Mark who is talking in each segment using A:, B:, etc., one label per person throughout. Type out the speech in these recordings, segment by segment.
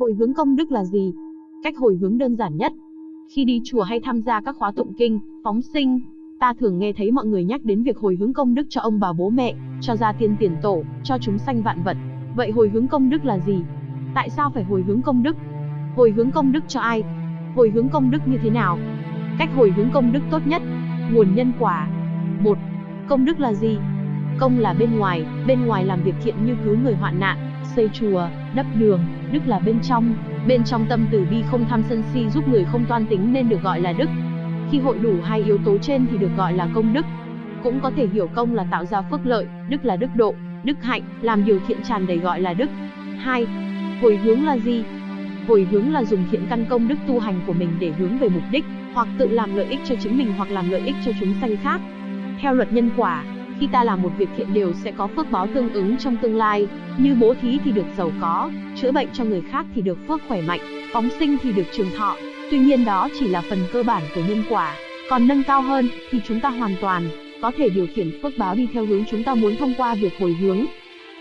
A: Hồi hướng công đức là gì? Cách hồi hướng đơn giản nhất. Khi đi chùa hay tham gia các khóa tụng kinh, phóng sinh, ta thường nghe thấy mọi người nhắc đến việc hồi hướng công đức cho ông bà bố mẹ, cho gia tiên tiền tổ, cho chúng sanh vạn vật. Vậy hồi hướng công đức là gì? Tại sao phải hồi hướng công đức? Hồi hướng công đức cho ai? Hồi hướng công đức như thế nào? Cách hồi hướng công đức tốt nhất. Nguồn nhân quả. 1. Công đức là gì? Công là bên ngoài, bên ngoài làm việc thiện như cứu người hoạn nạn, xây chùa, đắp đường, đức là bên trong, bên trong tâm từ bi không tham sân si giúp người không toan tính nên được gọi là đức. Khi hội đủ hai yếu tố trên thì được gọi là công đức. Cũng có thể hiểu công là tạo ra phước lợi, đức là đức độ, đức hạnh, làm điều thiện tràn đầy gọi là đức. 2. Hồi hướng là gì? Hồi hướng là dùng thiện căn công đức tu hành của mình để hướng về mục đích, hoặc tự làm lợi ích cho chính mình hoặc làm lợi ích cho chúng sanh khác. Theo luật nhân quả, khi ta làm một việc thiện đều sẽ có phước báo tương ứng trong tương lai, như bố thí thì được giàu có, chữa bệnh cho người khác thì được phước khỏe mạnh, phóng sinh thì được trường thọ. Tuy nhiên đó chỉ là phần cơ bản của nhân quả, còn nâng cao hơn thì chúng ta hoàn toàn có thể điều khiển phước báo đi theo hướng chúng ta muốn thông qua việc hồi hướng.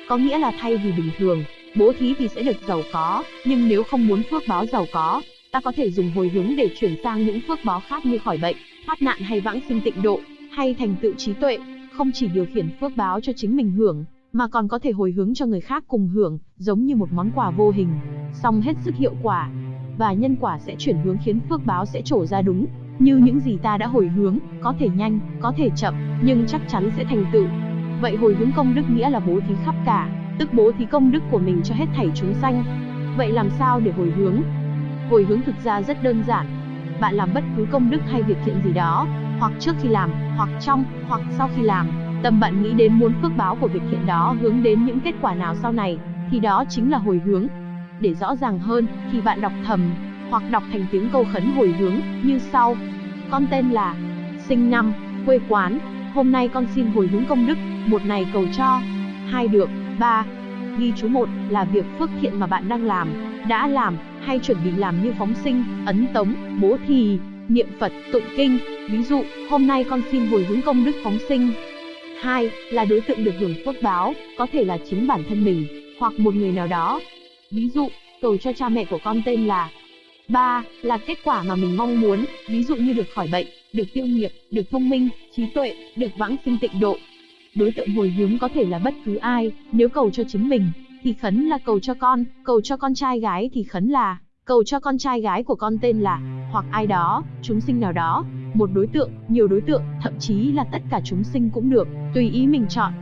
A: Có nghĩa là thay vì bình thường, bố thí thì sẽ được giàu có, nhưng nếu không muốn phước báo giàu có, ta có thể dùng hồi hướng để chuyển sang những phước báo khác như khỏi bệnh, thoát nạn hay vãng sinh tịnh độ, hay thành tựu trí tuệ, không chỉ điều khiển phước báo cho chính mình hưởng, mà còn có thể hồi hướng cho người khác cùng hưởng, giống như một món quà vô hình, song hết sức hiệu quả. Và nhân quả sẽ chuyển hướng khiến phước báo sẽ trổ ra đúng, như những gì ta đã hồi hướng, có thể nhanh, có thể chậm, nhưng chắc chắn sẽ thành tựu. Vậy hồi hướng công đức nghĩa là bố thí khắp cả, tức bố thí công đức của mình cho hết thảy chúng sanh. Vậy làm sao để hồi hướng? Hồi hướng thực ra rất đơn giản. Bạn làm bất cứ công đức hay việc thiện gì đó, hoặc trước khi làm, hoặc trong, hoặc sau khi làm, tâm bạn nghĩ đến muốn phước báo của việc thiện đó hướng đến những kết quả nào sau này, thì đó chính là hồi hướng. Để rõ ràng hơn, thì bạn đọc thầm, hoặc đọc thành tiếng câu khấn hồi hướng, như sau. Con tên là, sinh năm, quê quán, hôm nay con xin hồi hướng công đức, một này cầu cho, hai được, ba. Ghi chú một là việc phước thiện mà bạn đang làm, đã làm, hay chuẩn bị làm như phóng sinh, ấn tống, bố thí, niệm Phật, tụng kinh. Ví dụ, hôm nay con xin hồi hướng công đức phóng sinh. Hai là đối tượng được hưởng phước báo, có thể là chính bản thân mình, hoặc một người nào đó. Ví dụ, cầu cho cha mẹ của con tên là. Ba là kết quả mà mình mong muốn, ví dụ như được khỏi bệnh, được tiêu nghiệp, được thông minh, trí tuệ, được vãng sinh tịnh độ. Đối tượng hồi hướng có thể là bất cứ ai, nếu cầu cho chính mình, thì khấn là cầu cho con, cầu cho con trai gái thì khấn là cầu cho con trai gái của con tên là, hoặc ai đó, chúng sinh nào đó, một đối tượng, nhiều đối tượng, thậm chí là tất cả chúng sinh cũng được, tùy ý mình chọn.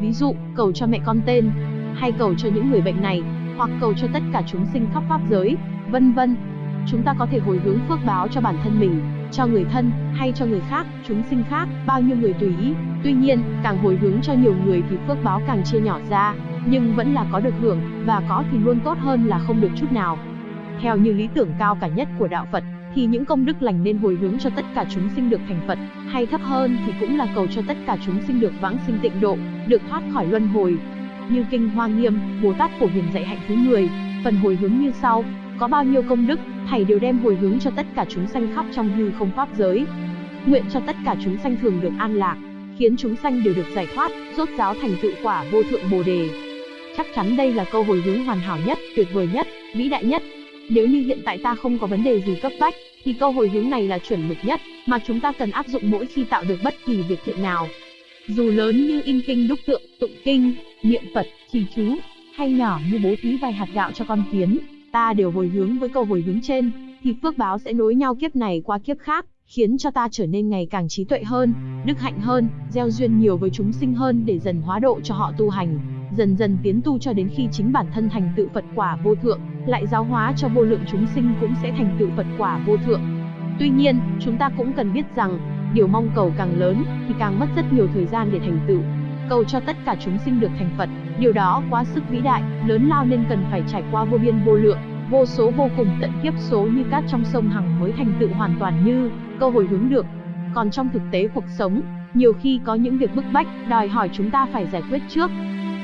A: Ví dụ, cầu cho mẹ con tên, hay cầu cho những người bệnh này, hoặc cầu cho tất cả chúng sinh khắp pháp giới, vân vân. Chúng ta có thể hồi hướng phước báo cho bản thân mình, cho người thân, hay cho người khác, chúng sinh khác, bao nhiêu người tùy ý. Tuy nhiên, càng hồi hướng cho nhiều người thì phước báo càng chia nhỏ ra, nhưng vẫn là có được hưởng, và có thì luôn tốt hơn là không được chút nào. Theo như lý tưởng cao cả nhất của đạo Phật, thì những công đức lành nên hồi hướng cho tất cả chúng sinh được thành Phật, hay thấp hơn thì cũng là cầu cho tất cả chúng sinh được vãng sinh tịnh độ, được thoát khỏi luân hồi. Như kinh Hoa Nghiêm, Bồ Tát phổ hiền dạy hạnh thứ 10, phần hồi hướng như sau: có bao nhiêu công đức, thầy đều đem hồi hướng cho tất cả chúng sanh khắp trong hư không pháp giới. Nguyện cho tất cả chúng sanh thường được an lạc, khiến chúng sanh đều được giải thoát, rốt giáo thành tựu quả vô thượng Bồ đề. Chắc chắn đây là câu hồi hướng hoàn hảo nhất, tuyệt vời nhất, vĩ đại nhất, nếu như hiện tại ta không có vấn đề gì cấp bách, thì câu hồi hướng này là chuẩn mực nhất, mà chúng ta cần áp dụng mỗi khi tạo được bất kỳ việc thiện nào. Dù lớn như in kinh đúc tượng, tụng kinh, niệm Phật, trì chú, hay nhỏ như bố thí vài hạt gạo cho con kiến, ta đều hồi hướng với câu hồi hướng trên, thì phước báo sẽ nối nhau kiếp này qua kiếp khác, khiến cho ta trở nên ngày càng trí tuệ hơn, đức hạnh hơn, gieo duyên nhiều với chúng sinh hơn để dần hóa độ cho họ tu hành dần dần tiến tu cho đến khi chính bản thân thành tựu Phật quả vô thượng, lại giáo hóa cho vô lượng chúng sinh cũng sẽ thành tựu Phật quả vô thượng. Tuy nhiên, chúng ta cũng cần biết rằng, điều mong cầu càng lớn thì càng mất rất nhiều thời gian để thành tựu. Cầu cho tất cả chúng sinh được thành Phật, điều đó quá sức vĩ đại, lớn lao nên cần phải trải qua vô biên vô lượng, vô số vô cùng tận kiếp số như cát trong sông Hằng mới thành tựu hoàn toàn như câu hội hướng được. Còn trong thực tế cuộc sống, nhiều khi có những việc bức bách đòi hỏi chúng ta phải giải quyết trước,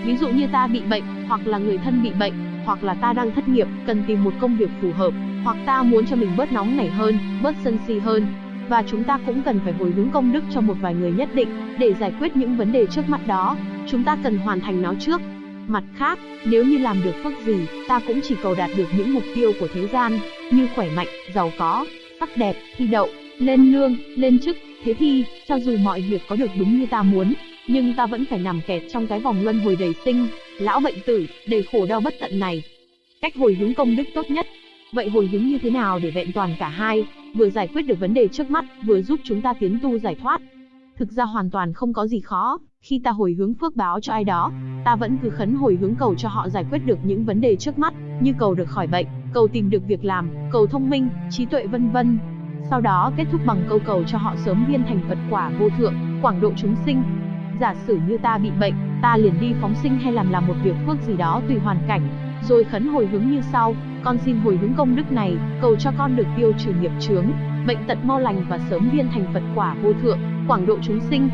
A: Ví dụ như ta bị bệnh, hoặc là người thân bị bệnh, hoặc là ta đang thất nghiệp, cần tìm một công việc phù hợp, hoặc ta muốn cho mình bớt nóng nảy hơn, bớt sân si hơn. Và chúng ta cũng cần phải hồi hướng công đức cho một vài người nhất định, để giải quyết những vấn đề trước mắt đó. Chúng ta cần hoàn thành nó trước. Mặt khác, nếu như làm được phước gì, ta cũng chỉ cầu đạt được những mục tiêu của thế gian, như khỏe mạnh, giàu có, sắc đẹp, thi đậu, lên lương, lên chức, thế thì, cho dù mọi việc có được đúng như ta muốn, nhưng ta vẫn phải nằm kẹt trong cái vòng luân hồi đầy sinh, lão bệnh tử, đầy khổ đau bất tận này. Cách hồi hướng công đức tốt nhất. Vậy hồi hướng như thế nào để vẹn toàn cả hai, vừa giải quyết được vấn đề trước mắt, vừa giúp chúng ta tiến tu giải thoát? Thực ra hoàn toàn không có gì khó, khi ta hồi hướng phước báo cho ai đó, ta vẫn cứ khấn hồi hướng cầu cho họ giải quyết được những vấn đề trước mắt, như cầu được khỏi bệnh, cầu tìm được việc làm, cầu thông minh, trí tuệ vân vân. Sau đó kết thúc bằng câu cầu cho họ sớm viên thành Phật quả vô thượng, quảng độ chúng sinh. Giả sử như ta bị bệnh, ta liền đi phóng sinh hay làm làm một việc phước gì đó tùy hoàn cảnh, rồi khấn hồi hướng như sau, con xin hồi hướng công đức này, cầu cho con được tiêu trừ nghiệp chướng, bệnh tật mau lành và sớm viên thành Phật quả vô thượng, quảng độ chúng sinh.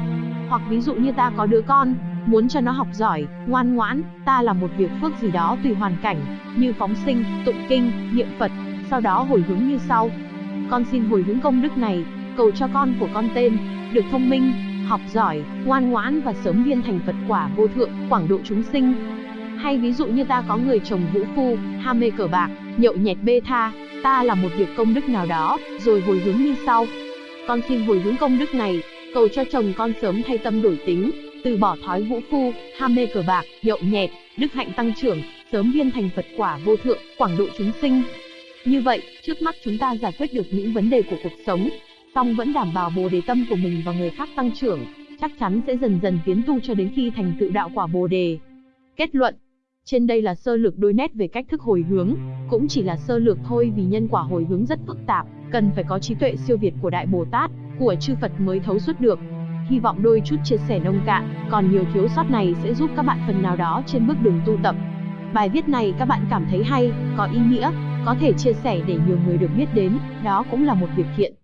A: Hoặc ví dụ như ta có đứa con, muốn cho nó học giỏi, ngoan ngoãn, ta làm một việc phước gì đó tùy hoàn cảnh, như phóng sinh, tụng kinh, niệm Phật, sau đó hồi hướng như sau. Con xin hồi hướng công đức này, cầu cho con của con tên, được thông minh, học giỏi, ngoan ngoãn và sớm viên thành Phật quả vô thượng, quảng độ chúng sinh. Hay ví dụ như ta có người chồng vũ phu, ham mê cờ bạc, nhậu nhẹt bê tha, ta làm một việc công đức nào đó, rồi hồi hướng như sau. Con xin hồi hướng công đức này, cầu cho chồng con sớm thay tâm đổi tính, từ bỏ thói vũ phu, ham mê cờ bạc, nhậu nhẹt, đức hạnh tăng trưởng, sớm viên thành Phật quả vô thượng, quảng độ chúng sinh. Như vậy, trước mắt chúng ta giải quyết được những vấn đề của cuộc sống, song vẫn đảm bảo bồ đề tâm của mình và người khác tăng trưởng, chắc chắn sẽ dần dần tiến tu cho đến khi thành tựu đạo quả bồ đề. Kết luận Trên đây là sơ lược đôi nét về cách thức hồi hướng, cũng chỉ là sơ lược thôi vì nhân quả hồi hướng rất phức tạp, cần phải có trí tuệ siêu việt của Đại Bồ Tát, của chư Phật mới thấu suốt được. Hy vọng đôi chút chia sẻ nông cạn, còn nhiều thiếu sót này sẽ giúp các bạn phần nào đó trên bước đường tu tập. Bài viết này các bạn cảm thấy hay, có ý nghĩa, có thể chia sẻ để nhiều người được biết đến, đó cũng là một việc thiện.